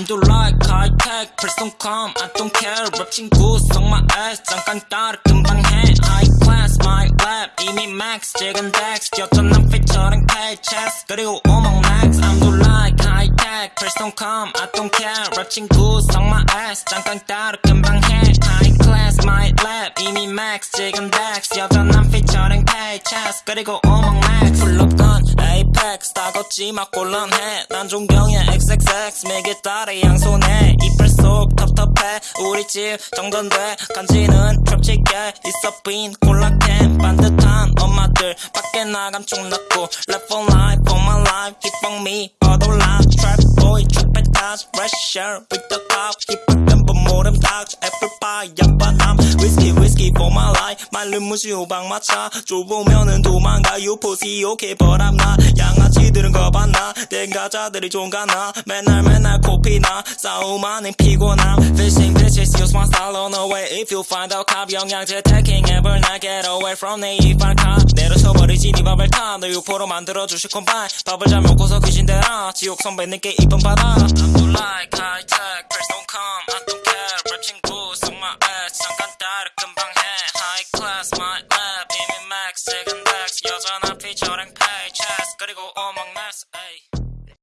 I'm do like high tech please don't come I don't care 랩 친구 속 my ass 잠깐 따라 금방 해 high class my lab 이미 max 지금 dex 여전한 featuring paychecks 그리고 오목 max I'm do like high tech please don't come I don't care 랩 친구 속 my ass 잠깐 따라 금방 해 high class my lab 이미 max 지금 dex 여전한 featuring paychecks 그리고 오목 max 풀럽건 apex 다 걷지 마 곤란해 난 존경해 xxx 매개 따라 양손에 이빨 속 텁텁해 우리 집 정전돼 간지는 펼치게 있어 빈 콜라캔 반듯한 엄마들 밖에 나감 총 났고 Left for life for my life keep on me 버돌 life trap boy trap touch red shirt with the top 힙 whiskey for my life 말른 무시 호박 마차 좁으면은 도망가 you pussy okay but I'm not 양아치들은 거봤나 땡가자들이 종가나 맨날 맨날 코피나 싸움하는 피곤함 fishing bitches use my style on the way if you find out cop 영양제 taking ever not get away from 내 이빨 카 내려쳐버리지 네 밥을 타너 유포로 만들어주실 콤바인 밥을 잘 먹고서 귀신대라 지옥 선배님께 이쁨 받아 I'm too like high tech please don't come 이미 max 지금 dex 여전한 featuring paychecks 그리고 오목 max ay.